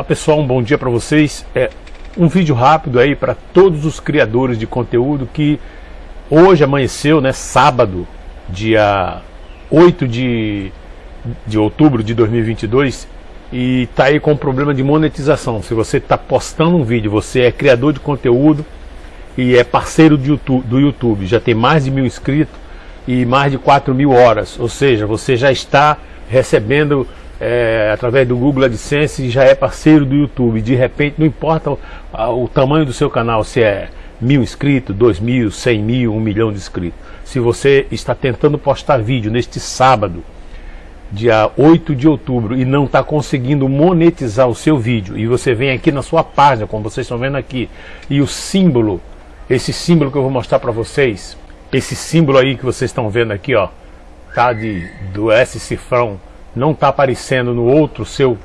Olá pessoal, um bom dia para vocês. É um vídeo rápido aí para todos os criadores de conteúdo que hoje amanheceu, né, sábado, dia 8 de, de outubro de 2022 e tá aí com problema de monetização. Se você está postando um vídeo, você é criador de conteúdo e é parceiro YouTube, do YouTube, já tem mais de mil inscritos e mais de 4 mil horas, ou seja, você já está recebendo é, através do Google AdSense e já é parceiro do YouTube. De repente, não importa o, o tamanho do seu canal, se é mil inscritos, dois mil, cem mil, um milhão de inscritos. Se você está tentando postar vídeo neste sábado, dia 8 de outubro, e não está conseguindo monetizar o seu vídeo, e você vem aqui na sua página, como vocês estão vendo aqui, e o símbolo, esse símbolo que eu vou mostrar para vocês, esse símbolo aí que vocês estão vendo aqui, ó, tá de do S cifrão não está aparecendo no outro seu,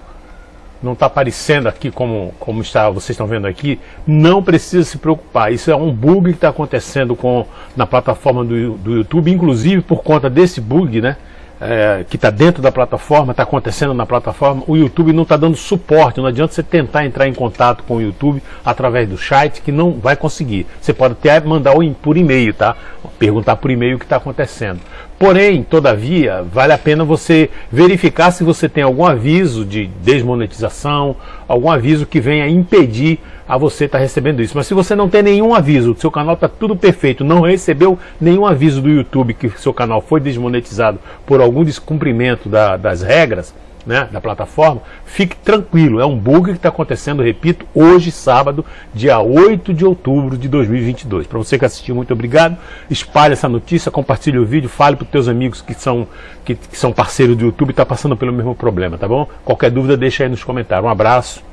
não está aparecendo aqui como, como está, vocês estão vendo aqui, não precisa se preocupar. Isso é um bug que está acontecendo com, na plataforma do, do YouTube, inclusive por conta desse bug, né? É, que está dentro da plataforma, está acontecendo na plataforma, o YouTube não está dando suporte. Não adianta você tentar entrar em contato com o YouTube através do site, que não vai conseguir. Você pode até mandar por e-mail, tá? Perguntar por e-mail o que está acontecendo. Porém, todavia, vale a pena você verificar se você tem algum aviso de desmonetização, algum aviso que venha impedir a você estar tá recebendo isso. Mas se você não tem nenhum aviso, seu canal está tudo perfeito, não recebeu nenhum aviso do YouTube que seu canal foi desmonetizado por algum descumprimento da, das regras, né, da plataforma, fique tranquilo, é um bug que está acontecendo, repito, hoje, sábado, dia 8 de outubro de 2022. Para você que assistiu, muito obrigado. Espalhe essa notícia, compartilhe o vídeo, fale para os teus amigos que são, que, que são parceiros do YouTube e estão tá passando pelo mesmo problema, tá bom? Qualquer dúvida, deixa aí nos comentários. Um abraço,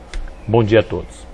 bom dia a todos.